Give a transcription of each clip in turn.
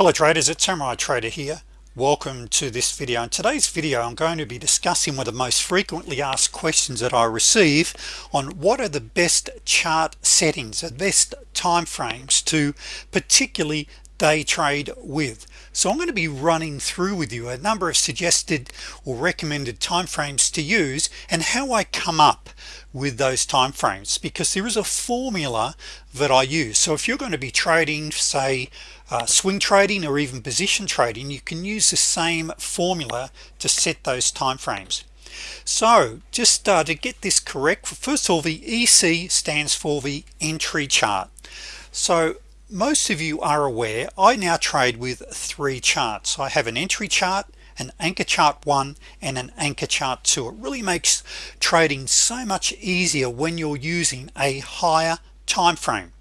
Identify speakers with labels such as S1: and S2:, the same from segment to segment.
S1: hello traders. It's Samurai Trader here. Welcome to this video. In today's video I'm going to be discussing one of the most frequently asked questions that I receive on what are the best chart settings the best time frames to particularly day trade with. So I'm going to be running through with you a number of suggested or recommended timeframes to use and how I come up with those timeframes because there is a formula that I use. So if you're going to be trading say uh, swing trading or even position trading you can use the same formula to set those timeframes. So just uh, to get this correct first of all the EC stands for the entry chart. So most of you are aware I now trade with three charts. I have an entry chart an anchor chart one and an anchor chart two. It really makes trading so much easier when you're using a higher time frame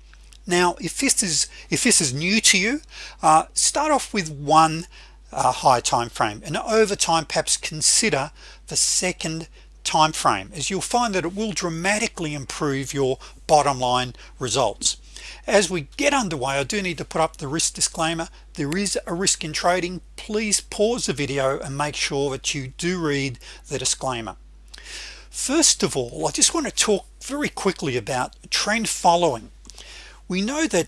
S1: now if this is if this is new to you uh, start off with one uh, high time frame and over time perhaps consider the second time frame as you'll find that it will dramatically improve your bottom line results. As we get underway I do need to put up the risk disclaimer. There is a risk in trading. Please pause the video and make sure that you do read the disclaimer. First of all I just want to talk very quickly about trend following we know that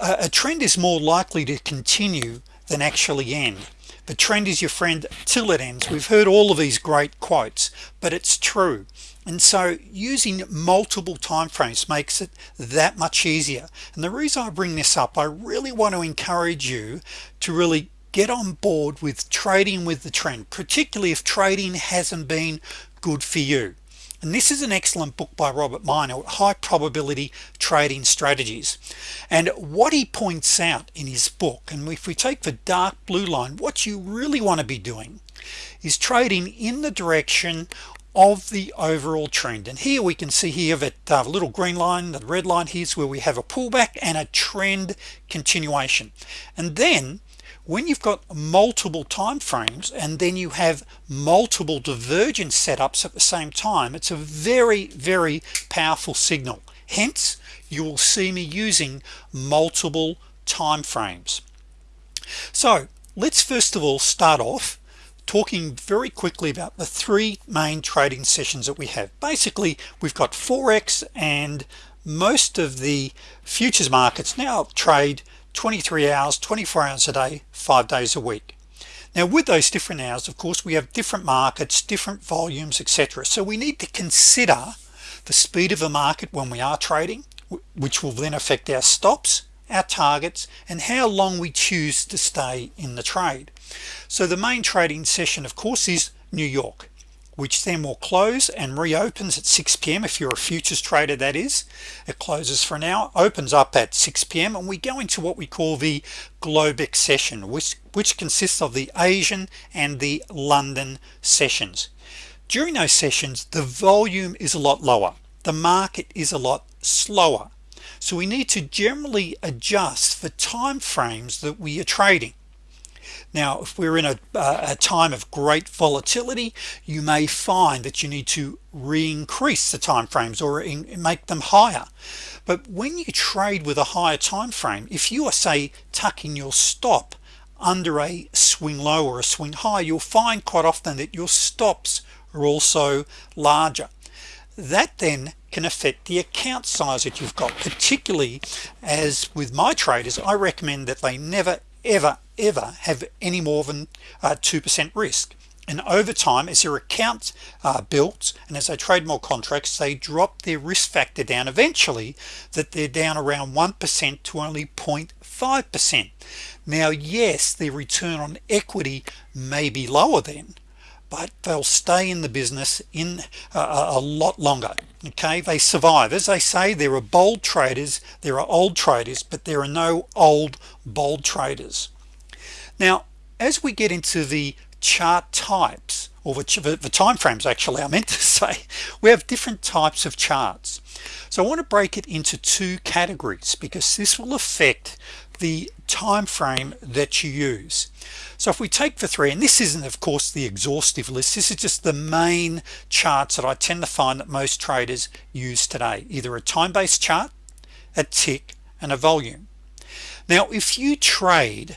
S1: a trend is more likely to continue than actually end. The trend is your friend till it ends. We've heard all of these great quotes but it's true. And so using multiple time frames makes it that much easier. And the reason I bring this up I really want to encourage you to really get on board with trading with the trend particularly if trading hasn't been good for you and this is an excellent book by Robert Miner high probability trading strategies. And what he points out in his book and if we take the dark blue line what you really want to be doing is trading in the direction of the overall trend. And here we can see here that uh, little green line the red line here's where we have a pullback and a trend continuation. And then when you've got multiple time frames and then you have multiple divergence setups at the same time it's a very very powerful signal. Hence you will see me using multiple time frames. So let's first of all start off talking very quickly about the three main trading sessions that we have. Basically we've got forex and most of the futures markets now trade 23 hours 24 hours a day five days a week. Now with those different hours of course we have different markets different volumes etc so we need to consider the speed of the market when we are trading which will then affect our stops our targets and how long we choose to stay in the trade. So the main trading session of course is New York which then will close and reopens at 6 p.m. if you're a futures trader that is it closes for an hour opens up at 6 p.m. and we go into what we call the Globex session which which consists of the Asian and the London sessions during those sessions the volume is a lot lower the market is a lot slower so we need to generally adjust the time frames that we are trading now if we're in a, a time of great volatility you may find that you need to re-increase the time frames or in, make them higher. But when you trade with a higher time frame if you are say tucking your stop under a swing low or a swing high you'll find quite often that your stops are also larger. That then can affect the account size that you've got particularly as with my traders I recommend that they never ever ever have any more than 2% uh, risk. And over time as your account uh, built and as they trade more contracts they drop their risk factor down eventually that they're down around 1% to only 0.5% now yes the return on equity may be lower then but they'll stay in the business in uh, a lot longer okay? They survive. As they say there are bold traders there are old traders but there are no old bold traders now as we get into the chart types or the, the time frames actually I meant to say we have different types of charts. So I want to break it into two categories because this will affect the time frame that you use. So if we take the three and this isn't of course the exhaustive list this is just the main charts that I tend to find that most traders use today. Either a time-based chart a tick and a volume. Now if you trade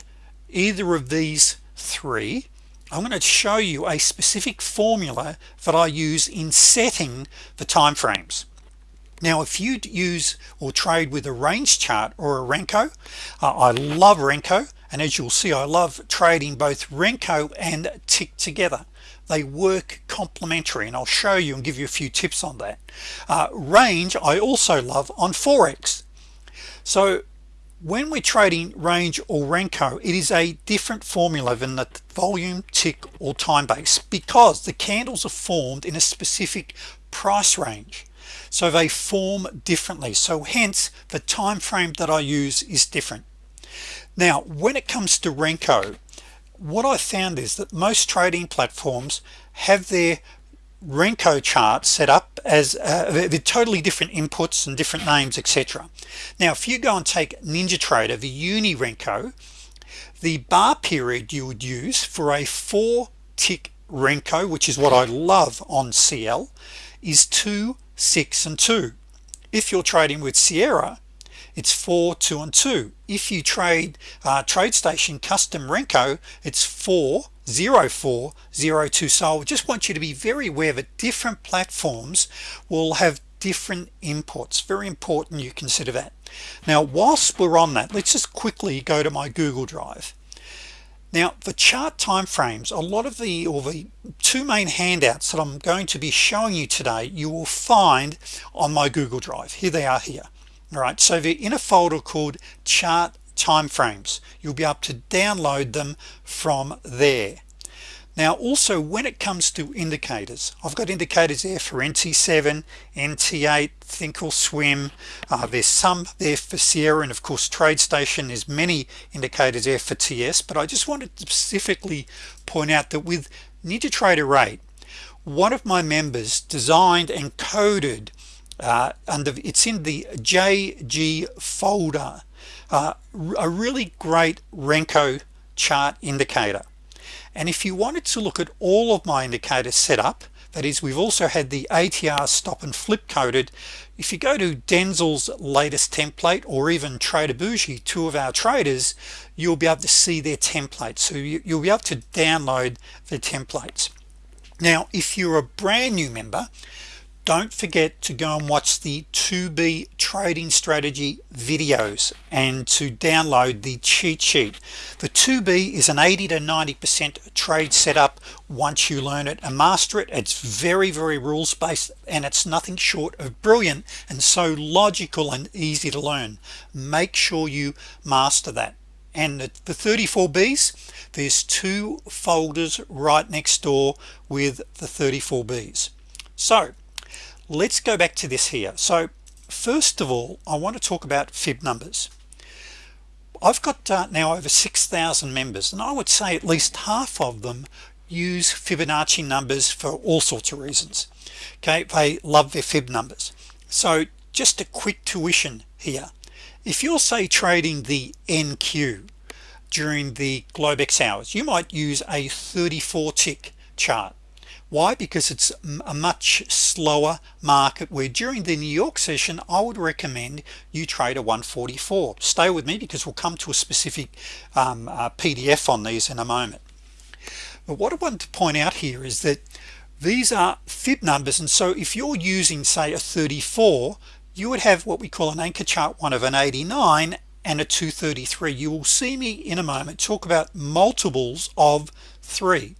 S1: either of these three I'm going to show you a specific formula that I use in setting the time frames now if you use or trade with a range chart or a Renko uh, I love Renko and as you'll see I love trading both Renko and tick together. They work complementary and I'll show you and give you a few tips on that. Uh, range I also love on Forex. So when we're trading range or Renko it is a different formula than the volume tick or time base because the candles are formed in a specific price range. So they form differently. So hence the time frame that I use is different. Now when it comes to Renko what I found is that most trading platforms have their Renko chart set up as uh, they're totally different inputs and different names etc now if you go and take NinjaTrader the uni Renko the bar period you would use for a four tick Renko which is what I love on CL is 2 6 and 2 if you're trading with Sierra it's 4 2 and 2 if you trade uh, TradeStation custom Renko it's 4 0 4 0 2 so I just want you to be very aware that different platforms will have different inputs. Very important you consider that. Now whilst we're on that let's just quickly go to my Google Drive. Now the chart time frames a lot of the or the two main handouts that I'm going to be showing you today you will find on my Google Drive. Here they are here. All right so they're in a folder called chart timeframes you'll be able to download them from there. Now also when it comes to indicators I've got indicators there for NT7 NT8 thinkorswim uh, there's some there for Sierra and of course TradeStation. There's many indicators there for TS but I just wanted to specifically point out that with NinjaTrader 8 one of my members designed and coded uh, under it's in the JG folder uh, a really great Renko chart indicator. And if you wanted to look at all of my indicators set up that is we've also had the ATR stop and flip coded if you go to Denzel's latest template or even Trader Bougie two of our traders you'll be able to see their templates. So you, will be able to download the templates. Now if you're a brand new member don't forget to go and watch the 2b trading strategy videos and to download the cheat sheet. The 2b is an 80 to 90 percent trade setup. Once you learn it and master it it's very very rules based and it's nothing short of brilliant and so logical and easy to learn. Make sure you master that. And the, the 34 B's there's two folders right next door with the 34 B's. So let's go back to this here. So first of all I want to talk about fib numbers. I've got uh, now over 6,000 members and I would say at least half of them use Fibonacci numbers for all sorts of reasons. Okay they love their fib numbers. So just a quick tuition here. If you're say trading the NQ during the Globex hours you might use a 34 tick chart why? Because it's a much slower market where during the New York session I would recommend you trade a 144 stay with me because we'll come to a specific um, uh, PDF on these in a moment. But what I want to point out here is that these are fib numbers and so if you're using say a 34 you would have what we call an anchor chart one of an 89 and a 233 you will see me in a moment talk about multiples of 3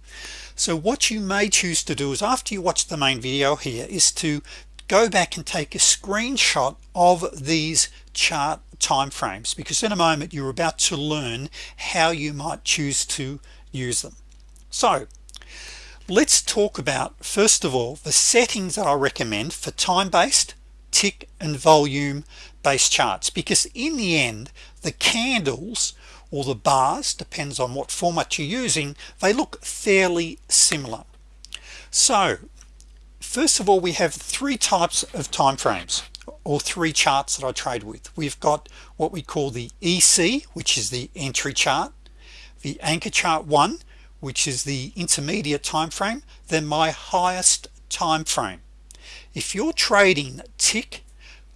S1: so what you may choose to do is after you watch the main video here is to go back and take a screenshot of these chart time frames because in a moment you're about to learn how you might choose to use them. So let's talk about first of all the settings that I recommend for time-based tick and volume based charts because in the end the candles or the bars depends on what format you're using they look fairly similar. So first of all we have three types of time frames or three charts that I trade with. We've got what we call the EC which is the entry chart the anchor chart one which is the intermediate time frame then my highest time frame if you're trading tick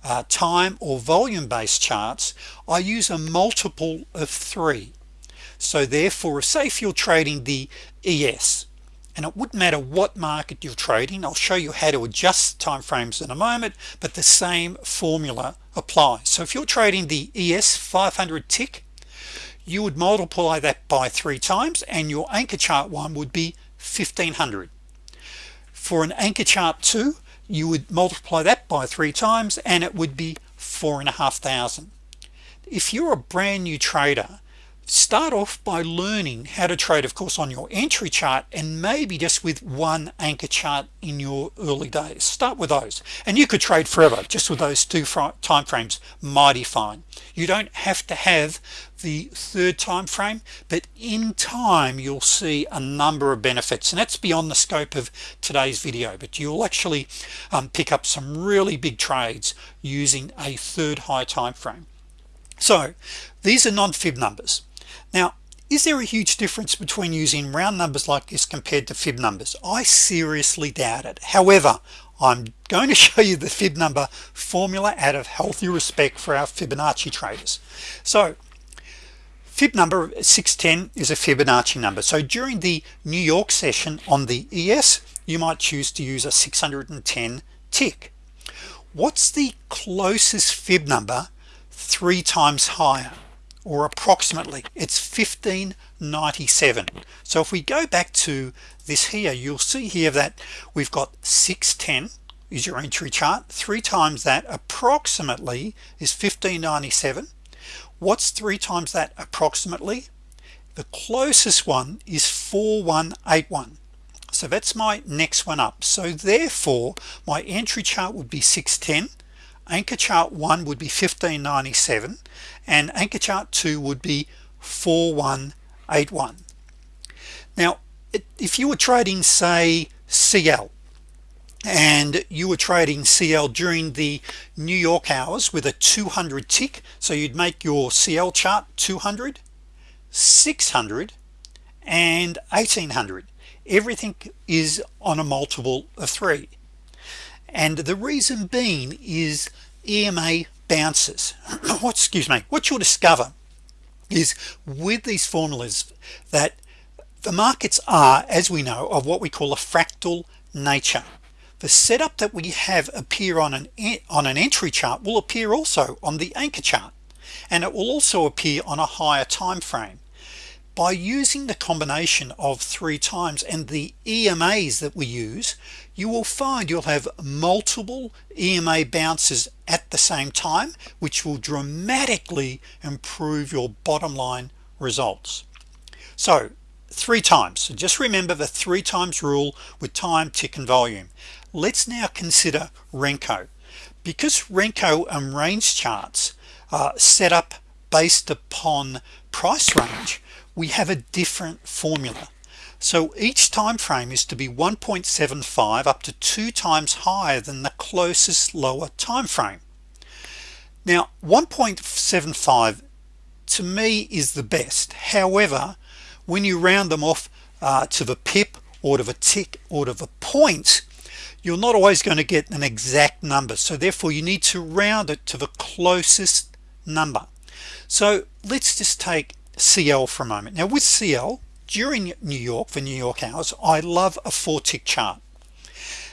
S1: uh, time or volume based charts I use a multiple of three. So therefore say if you're trading the ES and it wouldn't matter what market you're trading I'll show you how to adjust time frames in a moment but the same formula applies. So if you're trading the ES 500 tick you would multiply that by three times and your anchor chart one would be 1500 for an anchor chart 2 you would multiply that by three times and it would be four and a half thousand. If you're a brand new trader start off by learning how to trade of course on your entry chart and maybe just with one anchor chart in your early days. Start with those. And you could trade forever just with those two time frames mighty fine. You don't have to have the third time frame but in time you'll see a number of benefits. And that's beyond the scope of today's video but you'll actually um, pick up some really big trades using a third high time frame so these are non-fib numbers now is there a huge difference between using round numbers like this compared to fib numbers? I seriously doubt it. However I'm going to show you the fib number formula out of healthy respect for our Fibonacci traders. So fib number 610 is a Fibonacci number. So during the New York session on the ES you might choose to use a 610 tick. What's the closest fib number three times higher or approximately it's 1597 so if we go back to this here you'll see here that we've got 610 is your entry chart. Three times that approximately is 1597 what's three times that approximately? The closest one is 4181 so that's my next one up. So therefore my entry chart would be 610 anchor chart 1 would be 1597 and anchor chart 2 would be 4181 now if you were trading say CL and you were trading CL during the New York hours with a 200 tick so you'd make your CL chart 200 600 and 1800 everything is on a multiple of three and the reason being is EMA bounces. What excuse me what you'll discover is with these formulas that the markets are as we know of what we call a fractal nature. The setup that we have appear on an on an entry chart will appear also on the anchor chart. And it will also appear on a higher time frame by using the combination of three times and the EMAs that we use you will find you'll have multiple EMA bounces at the same time which will dramatically improve your bottom line results. So three times. So just remember the three times rule with time tick and volume. Let's now consider Renko. Because Renko and range charts are set up based upon price range we have a different formula. So each time frame is to be 1.75 up to two times higher than the closest lower time frame now 1.75 to me is the best. However when you round them off uh, to the pip or to the tick or to the point you're not always going to get an exact number. So therefore you need to round it to the closest number. So let's just take CL for a moment. Now with CL during New York for New York hours I love a four tick chart.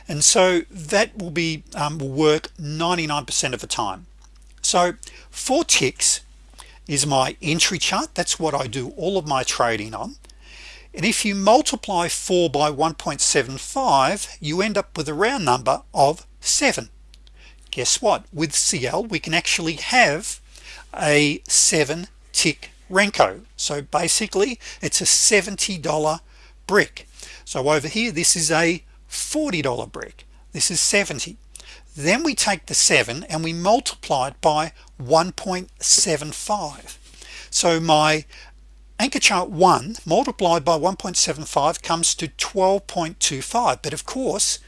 S1: And so that will be um, will work 99% of the time. So four ticks is my entry chart. That's what I do all of my trading on. And if you multiply 4 by 1.75 you end up with a round number of 7 guess what? With CL we can actually have a 7 tick Renko. So basically it's a $70 brick. So over here this is a $40 brick. This is 70 then we take the 7 and we multiply it by 1.75 so my anchor chart 1 multiplied by 1.75 comes to 12.25 but of course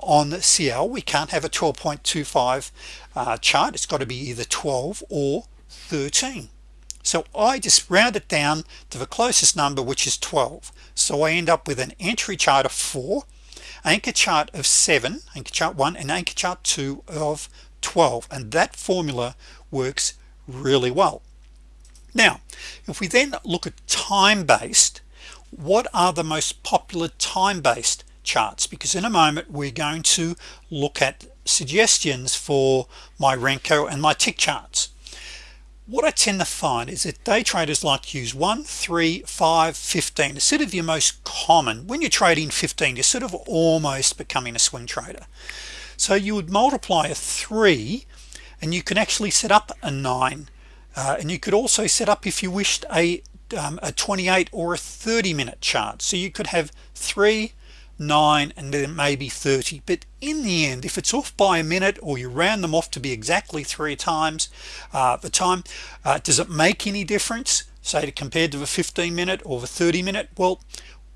S1: on CL we can't have a 12.25 uh, chart. It's got to be either 12 or 13 so I just round it down to the closest number which is 12 so I end up with an entry chart of 4 anchor chart of 7 anchor chart 1 and anchor chart 2 of 12 and that formula works really well. Now if we then look at time-based what are the most popular time-based charts? Because in a moment we're going to look at suggestions for my Renko and my tick charts what I tend to find is that day traders like to use 1 3 5 15 instead of your most common. When you're trading 15 you're sort of almost becoming a swing trader. So you would multiply a 3 and you can actually set up a 9 uh, and you could also set up if you wished a um, a 28 or a 30 minute chart. So you could have 3 9 and then maybe 30 but in the end if it's off by a minute or you round them off to be exactly three times uh, the time uh, does it make any difference? Say to compared to the 15 minute or the 30 minute? Well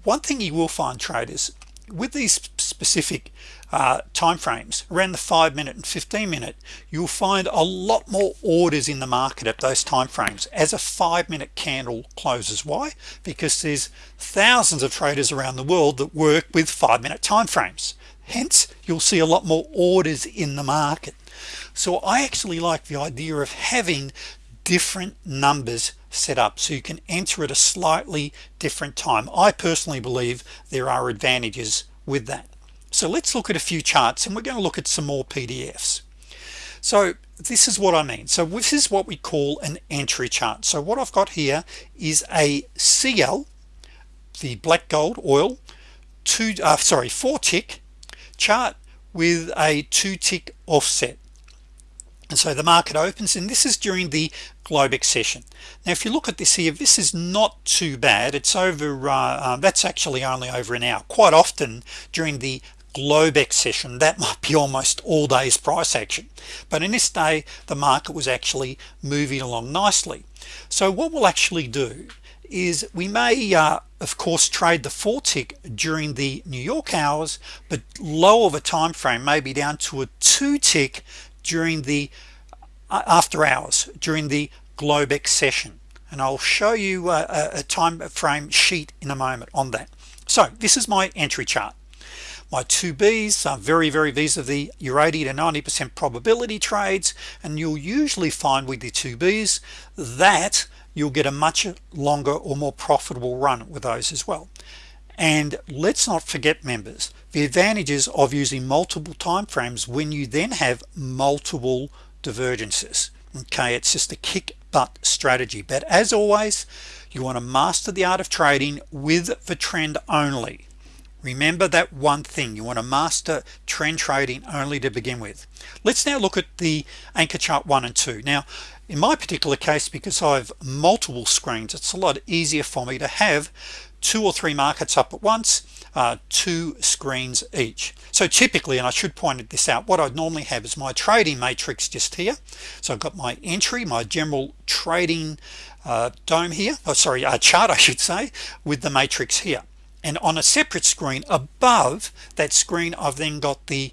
S1: one thing you will find traders with these specific uh, time frames around the five minute and 15 minute you'll find a lot more orders in the market at those time frames as a five minute candle closes why? Because there's thousands of traders around the world that work with five minute time frames hence you'll see a lot more orders in the market. So I actually like the idea of having different numbers set up so you can enter at a slightly different time. I personally believe there are advantages with that so let's look at a few charts and we're going to look at some more PDFs so this is what I mean. So this is what we call an entry chart. So what I've got here is a CL the black gold oil two uh, sorry four tick chart with a two tick offset. And so the market opens and this is during the Globex session now if you look at this here this is not too bad. It's over uh, um, that's actually only over an hour. Quite often during the Globex session that might be almost all days price action. But in this day the market was actually moving along nicely. So what we'll actually do is we may uh, of course trade the four tick during the New York hours but lower the time frame maybe down to a two tick during the uh, after hours during the Globex session. And I'll show you uh, a, a time frame sheet in a moment on that. So this is my entry chart my 2b's are very very vis-a-vis your 80 to 90 percent probability trades and you'll usually find with the 2b's that you'll get a much longer or more profitable run with those as well. And let's not forget members the advantages of using multiple time frames when you then have multiple divergences. Okay it's just a kick butt strategy. But as always you want to master the art of trading with the trend only remember that one thing. You want to master trend trading only to begin with. Let's now look at the anchor chart one and two. Now in my particular case because I have multiple screens it's a lot easier for me to have two or three markets up at once uh, two screens each. So typically and I should point this out what I'd normally have is my trading matrix just here. So I've got my entry my general trading uh, DOM here. Oh sorry a chart I should say with the matrix here and on a separate screen above that screen I've then got the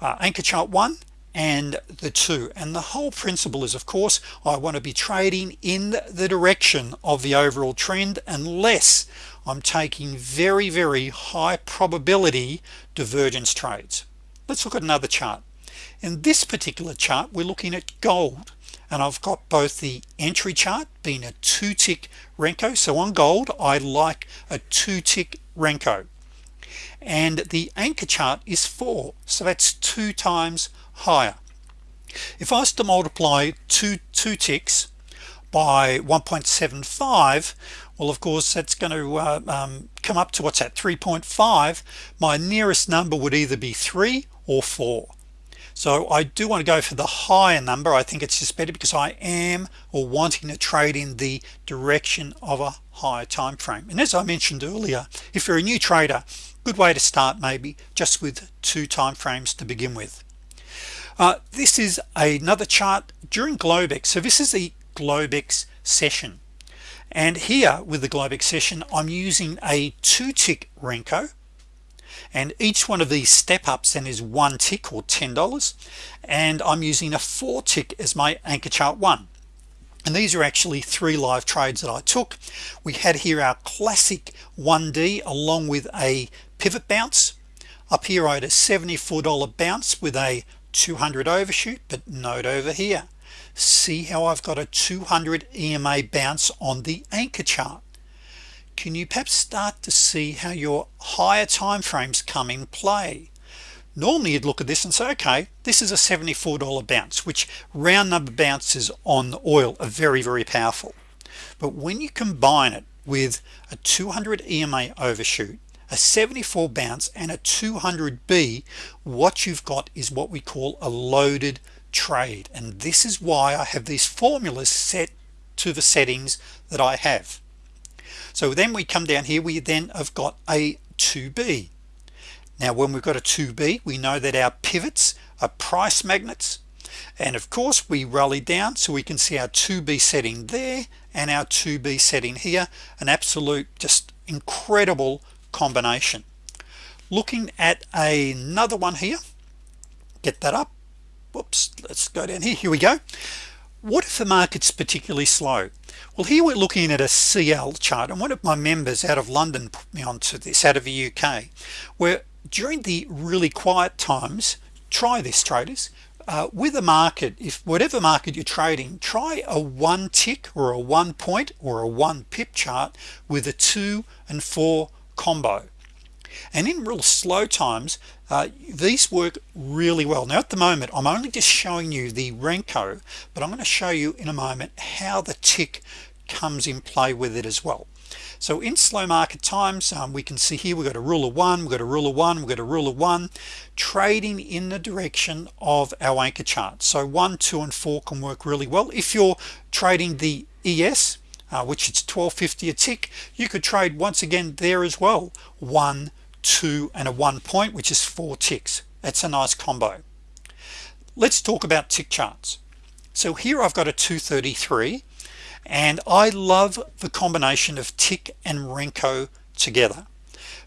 S1: uh, anchor chart one and the two. And the whole principle is of course I want to be trading in the direction of the overall trend unless I'm taking very very high probability divergence trades. Let's look at another chart. In this particular chart we're looking at gold and I've got both the entry chart being a two tick Renko. So on gold I like a two tick Renko. And the anchor chart is 4 so that's two times higher. If I was to multiply two two ticks by 1.75 well of course that's going to uh, um, come up to what's that 3.5 my nearest number would either be 3 or 4 so I do want to go for the higher number. I think it's just better because I am or wanting to trade in the direction of a higher time frame. And as I mentioned earlier if you're a new trader good way to start maybe just with two time frames to begin with. Uh, this is another chart during Globex. So this is the Globex session. And here with the Globex session I'm using a two tick Renko and each one of these step-ups then is one tick or ten dollars. And I'm using a four tick as my anchor chart one. And these are actually three live trades that I took. We had here our classic 1d along with a pivot bounce. Up here I had a $74 bounce with a 200 overshoot but note over here. See how I've got a 200 EMA bounce on the anchor chart can you perhaps start to see how your higher time frames come in play? Normally you'd look at this and say okay this is a $74 bounce which round number bounces on oil are very very powerful. But when you combine it with a 200 EMA overshoot a 74 bounce and a 200 B what you've got is what we call a loaded trade. And this is why I have these formulas set to the settings that I have so then we come down here we then have got a 2b now when we've got a 2b we know that our pivots are price magnets. And of course we rally down so we can see our 2b setting there and our 2b setting here. An absolute just incredible combination. Looking at another one here. Get that up. Whoops let's go down here. Here we go. What if the market's particularly slow well here we're looking at a CL chart and one of my members out of London put me onto this out of the UK where during the really quiet times try this traders uh, with a market if whatever market you're trading try a one tick or a one point or a one pip chart with a two and four combo and in real slow times uh, these work really well. Now at the moment I'm only just showing you the Renko but I'm going to show you in a moment how the tick comes in play with it as well. So in slow market times um, we can see here we've got a rule of one we've got a rule of one we've got a rule of one trading in the direction of our anchor chart. So one two and four can work really well. If you're trading the ES uh, which it's 1250 a tick you could trade once again there as well. One two and a one point which is four ticks. That's a nice combo. Let's talk about tick charts. So here I've got a 233 and I love the combination of tick and Renko together.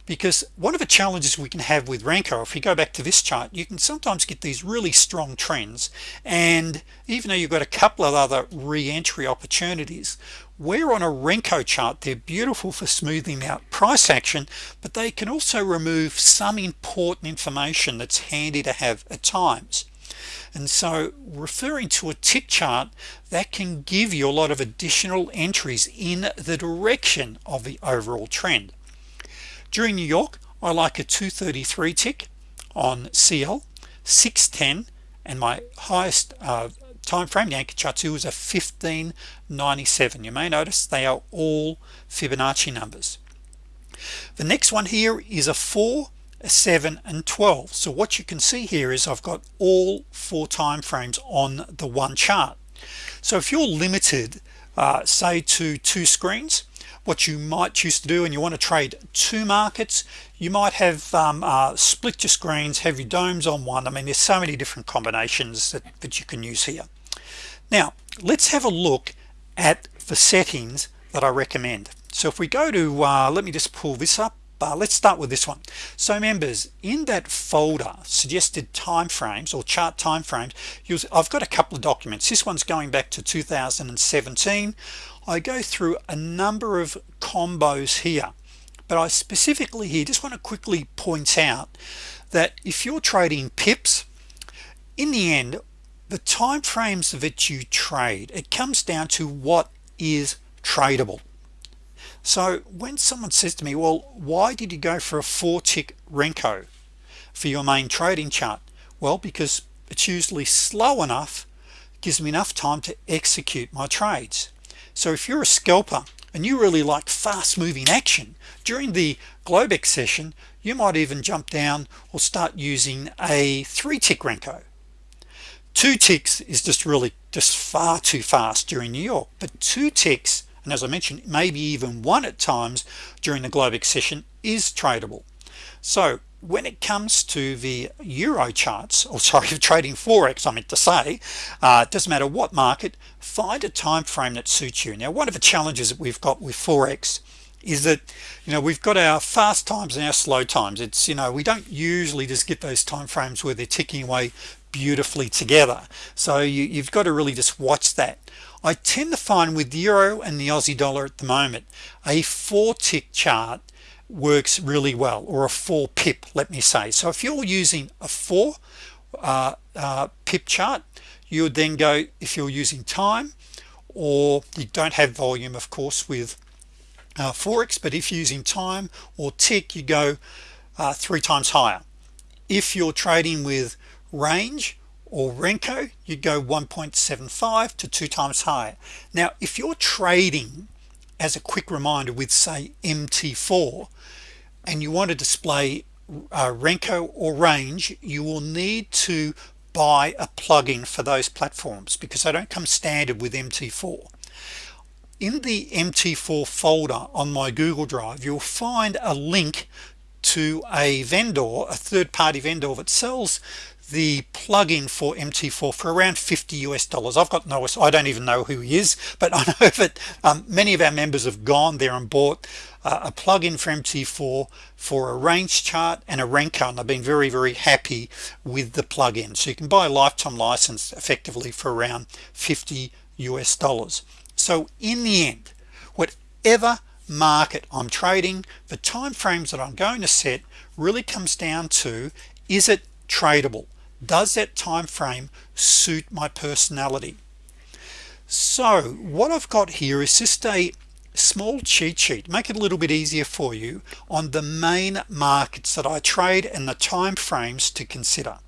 S1: Because one of the challenges we can have with Renko if you go back to this chart you can sometimes get these really strong trends and even though you've got a couple of other re-entry opportunities where on a Renko chart. They're beautiful for smoothing out price action but they can also remove some important information that's handy to have at times. And so referring to a tick chart that can give you a lot of additional entries in the direction of the overall trend. During New York I like a 233 tick on CL 610 and my highest uh, time frame the anchor chart 2 is a 1597 you may notice they are all Fibonacci numbers. The next one here is a 4 a 7 and 12 so what you can see here is I've got all four time frames on the one chart. So if you're limited uh, say to two screens what you might choose to do and you want to trade two markets you might have um, uh, split your screens have your DOMs on one. I mean there's so many different combinations that, that you can use here now let's have a look at the settings that I recommend. So if we go to uh, let me just pull this up. Uh, let's start with this one. So members in that folder suggested timeframes or chart timeframes I've got a couple of documents. This one's going back to 2017 I go through a number of combos here but I specifically here just want to quickly point out that if you're trading pips in the end the time frames that you trade it comes down to what is tradable. So when someone says to me well why did you go for a four tick Renko for your main trading chart? Well because it's usually slow enough gives me enough time to execute my trades. So if you're a scalper and you really like fast-moving action during the Globex session you might even jump down or start using a three tick Renko two ticks is just really just far too fast during New York but two ticks and as I mentioned maybe even one at times during the Globex session is tradable. So when it comes to the euro charts or sorry trading forex I meant to say uh, it doesn't matter what market find a time frame that suits you. Now one of the challenges that we've got with forex is that you know we've got our fast times and our slow times. It's you know we don't usually just get those time frames where they're ticking away beautifully together. So you, you've got to really just watch that. I tend to find with the euro and the Aussie dollar at the moment a four tick chart works really well or a four pip let me say. So if you're using a four uh, uh, pip chart you would then go if you're using time or you don't have volume of course with uh, Forex but if you're using time or tick you go uh, three times higher. If you're trading with range or Renko you go 1.75 to two times higher. Now if you're trading as a quick reminder with say MT4 and you want to display uh, Renko or range you will need to buy a plugin for those platforms because they don't come standard with MT4 in the MT4 folder on my Google Drive you'll find a link to a vendor a third-party vendor that sells the plugin for MT4 for around 50 US dollars. I've got no I don't even know who he is but I know that um, many of our members have gone there and bought uh, a plugin for MT4 for a range chart and a Renko and I've been very very happy with the plugin. So you can buy a lifetime license effectively for around 50 US dollars. So in the end whatever market I'm trading the time frames that I'm going to set really comes down to is it tradable does that time frame suit my personality? So what I've got here is just a small cheat sheet. Make it a little bit easier for you on the main markets that I trade and the time frames to consider.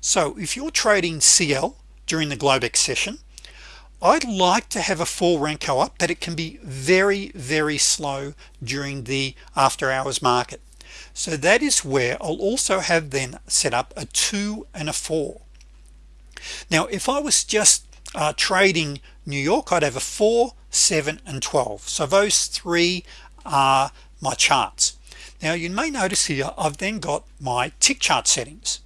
S1: So if you're trading CL during the Globex session I'd like to have a full Renko up but it can be very very slow during the after-hours market so that is where I'll also have then set up a two and a four. Now if I was just uh, trading New York I'd have a 4 7 and 12 so those three are my charts. Now you may notice here I've then got my tick chart settings.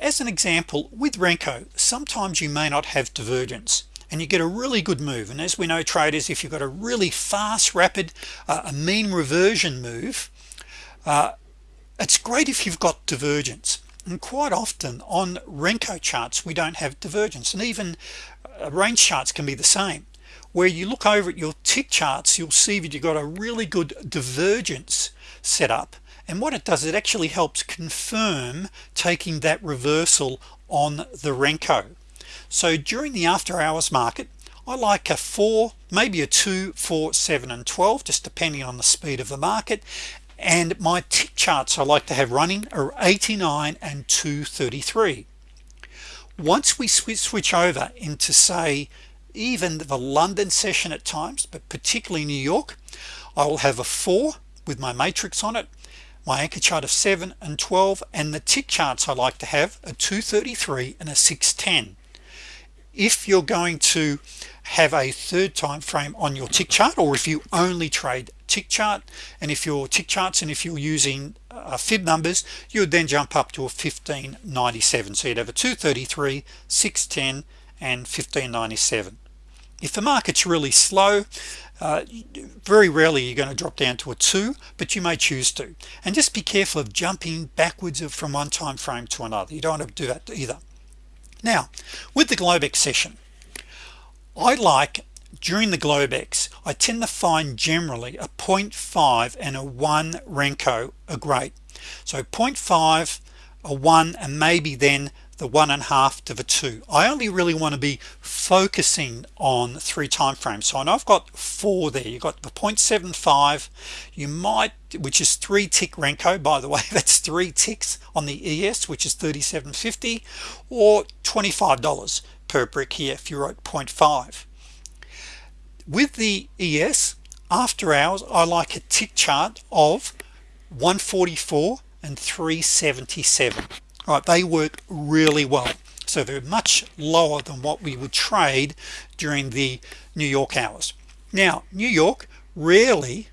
S1: As an example with Renko sometimes you may not have divergence and you get a really good move. And as we know traders if you've got a really fast rapid uh, a mean reversion move uh, it's great if you've got divergence. And quite often on Renko charts we don't have divergence. And even uh, range charts can be the same. Where you look over at your tick charts you'll see that you've got a really good divergence set up. And what it does it actually helps confirm taking that reversal on the Renko. So during the after-hours market I like a 4 maybe a 2 4 7 and 12 just depending on the speed of the market and my tick charts I like to have running are 89 and 233 once we switch over into say even the London session at times but particularly New York I will have a 4 with my matrix on it my anchor chart of 7 and 12 and the tick charts I like to have a 233 and a 610 if you're going to have a third time frame on your tick chart or if you only trade tick chart and if your tick charts and if you're using uh, fib numbers you would then jump up to a 1597 so you'd have a 233 610 and 1597 if the market's really slow uh, very rarely you're going to drop down to a 2 but you may choose to. And just be careful of jumping backwards from one time frame to another. You don't want to do that either. Now with the Globex session I like during the Globex I tend to find generally a 0.5 and a 1 Renko are great. So 0.5 a 1 and maybe then the one and a half to the two. I only really want to be focusing on three time frames. So I know I've got four there. You got the 0.75 you might which is three tick Renko by the way that's three ticks on the ES which is 37.50 or $25 per brick here if you wrote 0.5 with the ES after hours I like a tick chart of 144 and 377 right they work really well. So they're much lower than what we would trade during the New York hours. Now New York rarely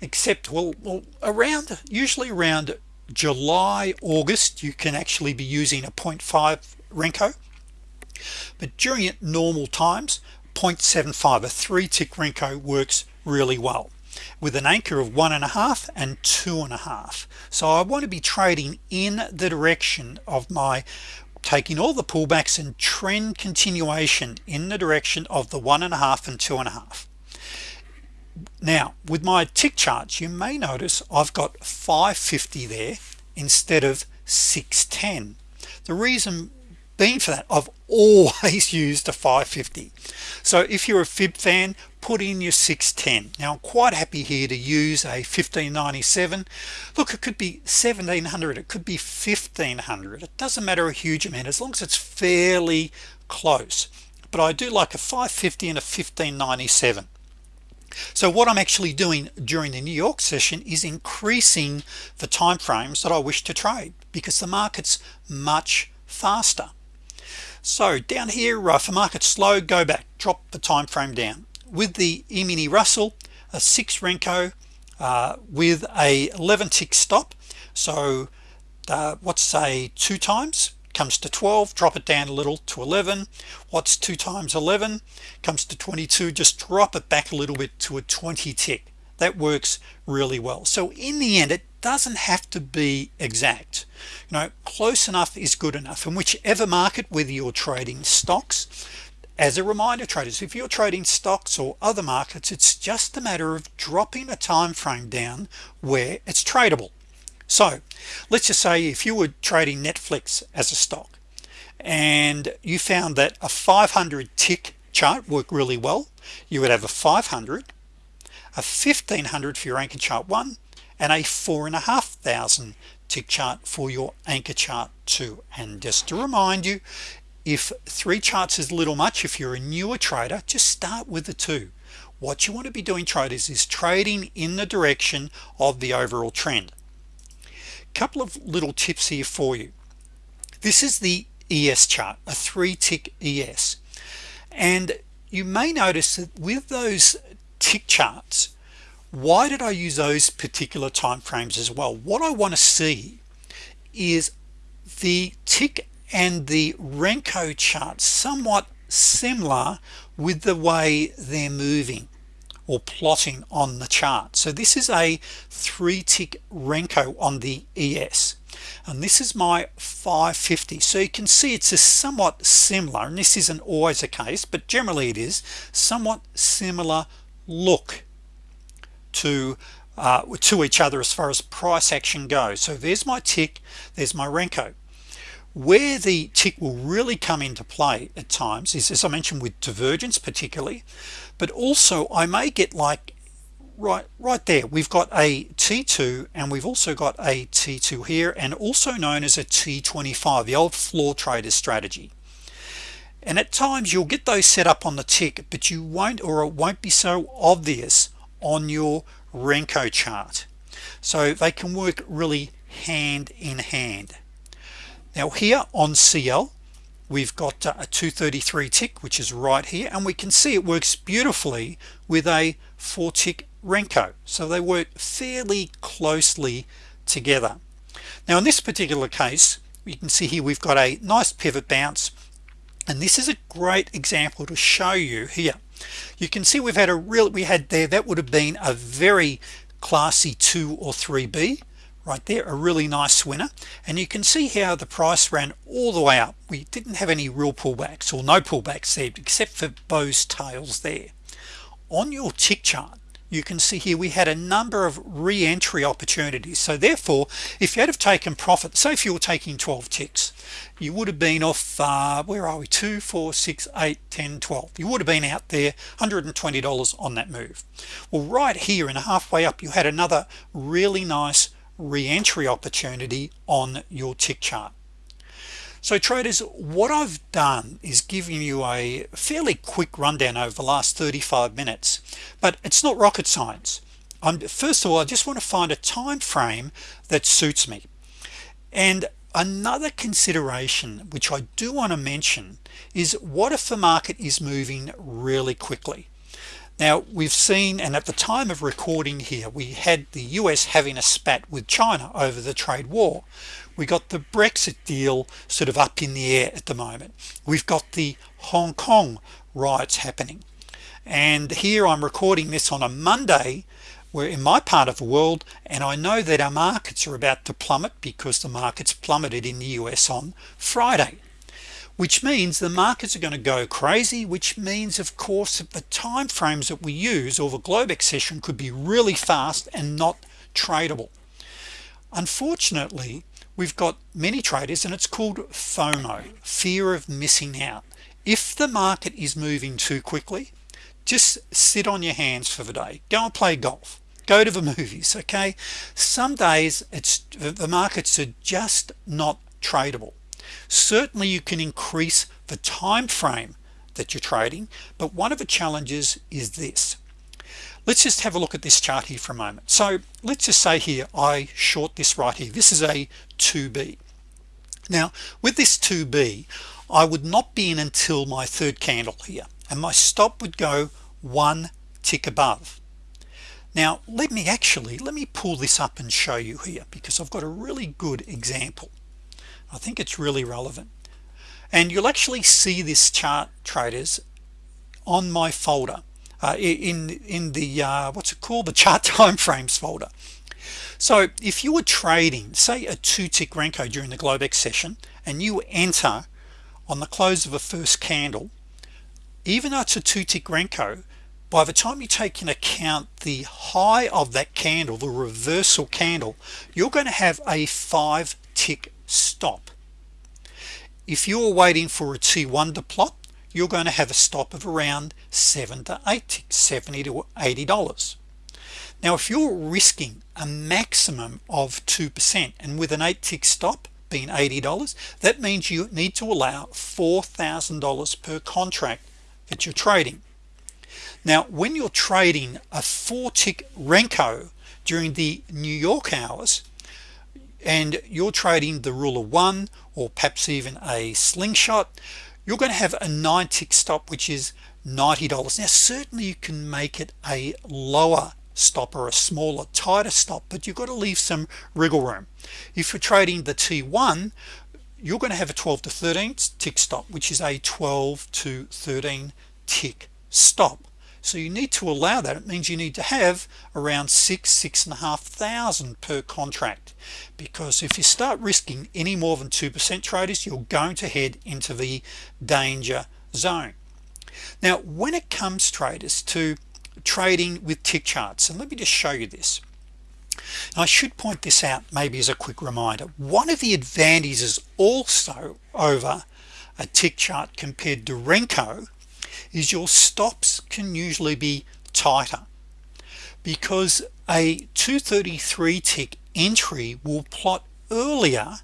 S1: except well, well around usually around July August you can actually be using a 0.5 Renko. But during normal times 0.75 a three tick Renko works really well with an anchor of one and a half and two and a half. So I want to be trading in the direction of my taking all the pullbacks and trend continuation in the direction of the one and a half and two and a half. Now with my tick charts you may notice I've got 550 there instead of 610 the reason been for that. I've always used a 550 so if you're a fib fan put in your 610 now I'm quite happy here to use a 1597 look it could be 1700 it could be 1500 it doesn't matter a huge amount as long as it's fairly close. But I do like a 550 and a 1597 so what I'm actually doing during the New York session is increasing the time frames that I wish to trade because the market's much faster so down here uh, for market slow go back drop the time frame down. With the E-mini Russell a 6 Renko uh, with a 11 tick stop so uh, what's say two times? Comes to 12 drop it down a little to 11 what's 2 times 11 comes to 22 just drop it back a little bit to a 20 tick. That works really well. So in the end it doesn't have to be exact. You know close enough is good enough. In whichever market whether you're trading stocks as a reminder traders if you're trading stocks or other markets it's just a matter of dropping a time frame down where it's tradable. So let's just say if you were trading Netflix as a stock and you found that a 500 tick chart worked really well you would have a 500 a 1500 for your anchor chart one and a four and a half thousand tick chart for your anchor chart too. And just to remind you if three charts is a little much if you're a newer trader just start with the two. What you want to be doing traders is trading in the direction of the overall trend. Couple of little tips here for you. This is the ES chart a three tick ES and you may notice that with those tick charts why did I use those particular time frames as well? What I want to see is the tick and the Renko chart somewhat similar with the way they're moving or plotting on the chart. So this is a three tick Renko on the ES and this is my 550 so you can see it's a somewhat similar and this isn't always a case but generally it is somewhat similar look to uh, to each other as far as price action goes. So there's my tick there's my Renko. Where the tick will really come into play at times is as I mentioned with divergence particularly but also I may get like right right there we've got a t2 and we've also got a t2 here and also known as a t25 the old floor trader strategy. And at times you'll get those set up on the tick but you won't or it won't be so obvious on your Renko chart. So they can work really hand in hand. Now here on CL we've got uh, a 233 tick which is right here and we can see it works beautifully with a four tick Renko. So they work fairly closely together. Now in this particular case you can see here we've got a nice pivot bounce and this is a great example to show you here you can see we've had a real we had there that would have been a very classy 2 or 3b right there a really nice winner. And you can see how the price ran all the way up. We didn't have any real pullbacks or no pullbacks there except for Bose tails there. On your tick chart you can see here we had a number of re-entry opportunities. So therefore if you had have taken profit so if you were taking 12 ticks you would have been off uh, where are we? 2 4 6 8 10 12 you would have been out there $120 on that move. Well right here and halfway up you had another really nice re-entry opportunity on your tick chart so traders what I've done is giving you a fairly quick rundown over the last 35 minutes but it's not rocket science. I'm first of all I just want to find a time frame that suits me. And another consideration which I do want to mention is what if the market is moving really quickly now we've seen and at the time of recording here we had the US having a spat with China over the trade war. We got the Brexit deal sort of up in the air at the moment. We've got the Hong Kong riots happening. And here I'm recording this on a Monday we're in my part of the world and I know that our markets are about to plummet because the markets plummeted in the US on Friday which means the markets are going to go crazy which means of course the time frames that we use or the Globex session could be really fast and not tradable. Unfortunately we've got many traders and it's called FOMO fear of missing out. If the market is moving too quickly just sit on your hands for the day. Go and play golf. Go to the movies okay? Some days it's the markets are just not tradable certainly you can increase the time frame that you're trading but one of the challenges is this. Let's just have a look at this chart here for a moment. So let's just say here I short this right here. This is a 2b now with this 2b I would not be in until my third candle here and my stop would go one tick above. Now let me actually let me pull this up and show you here because I've got a really good example I think it's really relevant. And you'll actually see this chart traders on my folder uh, in in the uh, what's it called? The chart timeframes folder. So if you were trading say a two-tick Renko during the Globex session and you enter on the close of a first candle even though it's a two-tick Renko by the time you take in account the high of that candle the reversal candle you're going to have a five tick stop. If you're waiting for a t1 to plot you're going to have a stop of around 7 to 8 70 to 80 dollars. Now if you're risking a maximum of 2% and with an 8 tick stop being $80 that means you need to allow $4,000 per contract that you're trading. Now when you're trading a four tick Renko during the New York hours and you're trading the rule of one or perhaps even a slingshot you're going to have a nine tick stop which is $90 now certainly you can make it a lower stop or a smaller tighter stop but you've got to leave some wriggle room. If you're trading the t1 you're going to have a 12 to 13 tick stop which is a 12 to 13 tick stop so you need to allow that. It means you need to have around six six and a half thousand per contract. Because if you start risking any more than 2% traders you're going to head into the danger zone. Now when it comes traders to trading with tick charts and let me just show you this. Now, I should point this out maybe as a quick reminder. One of the advantages also over a tick chart compared to Renko is your stops can usually be tighter because a 233 tick entry will plot earlier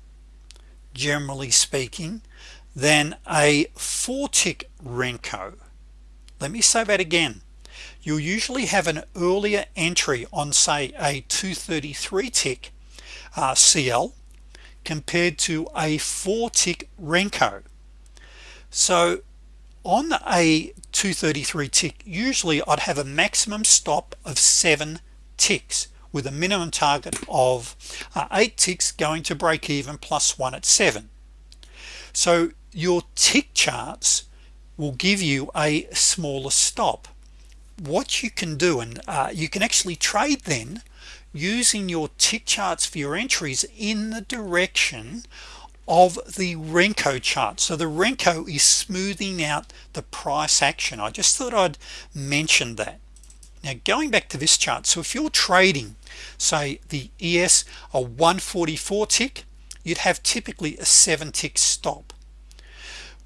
S1: generally speaking than a four tick Renko. Let me say that again. You'll usually have an earlier entry on say a 233 tick uh, CL compared to a four tick Renko. So on a 233 tick usually I'd have a maximum stop of seven ticks with a minimum target of uh, eight ticks going to break even plus one at seven. So your tick charts will give you a smaller stop. What you can do and uh, you can actually trade then using your tick charts for your entries in the direction of the Renko chart. So the Renko is smoothing out the price action. I just thought I'd mention that. Now going back to this chart so if you're trading say the ES a 144 tick you'd have typically a 7 tick stop.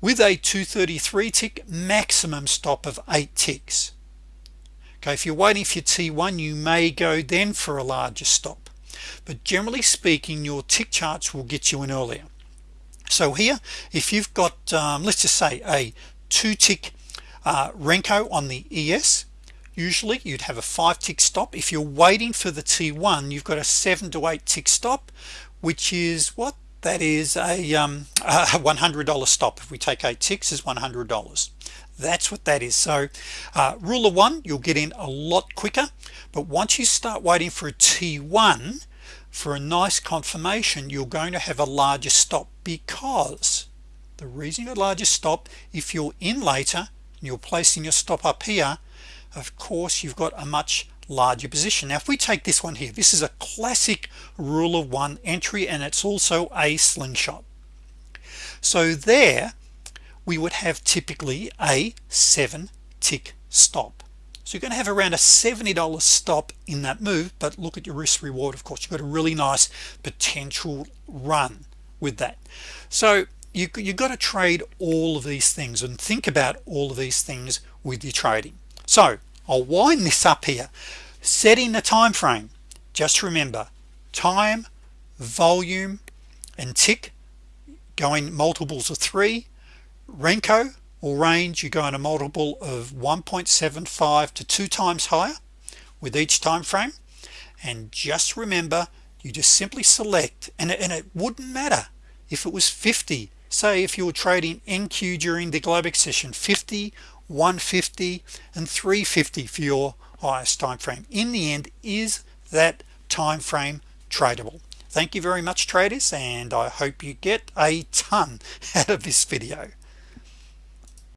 S1: With a 233 tick maximum stop of 8 ticks. Okay if you're waiting for your t1 you may go then for a larger stop. But generally speaking your tick charts will get you in earlier so here if you've got um, let's just say a two tick uh, Renko on the ES usually you'd have a five tick stop. If you're waiting for the t1 you've got a seven to eight tick stop which is what? That is a, um, a $100 stop. If we take eight ticks is $100 that's what that is. So uh, rule of one you'll get in a lot quicker. But once you start waiting for a t1 for a nice confirmation you're going to have a larger stop because the reason you're larger stop if you're in later and you're placing your stop up here of course you've got a much larger position. Now if we take this one here this is a classic rule of one entry and it's also a slingshot. So there we would have typically a seven tick stop so you're gonna have around a $70 stop in that move but look at your risk reward of course. You've got a really nice potential run with that. So you, you got to trade all of these things and think about all of these things with your trading. So I'll wind this up here. Setting the time frame just remember time volume and tick going multiples of 3 Renko or range you go in a multiple of 1.75 to two times higher with each time frame. And just remember you just simply select and and it wouldn't matter if it was 50 say if you were trading NQ during the Globex session 50 150 and 350 for your highest time frame. In the end is that time frame tradable? Thank you very much traders and I hope you get a ton out of this video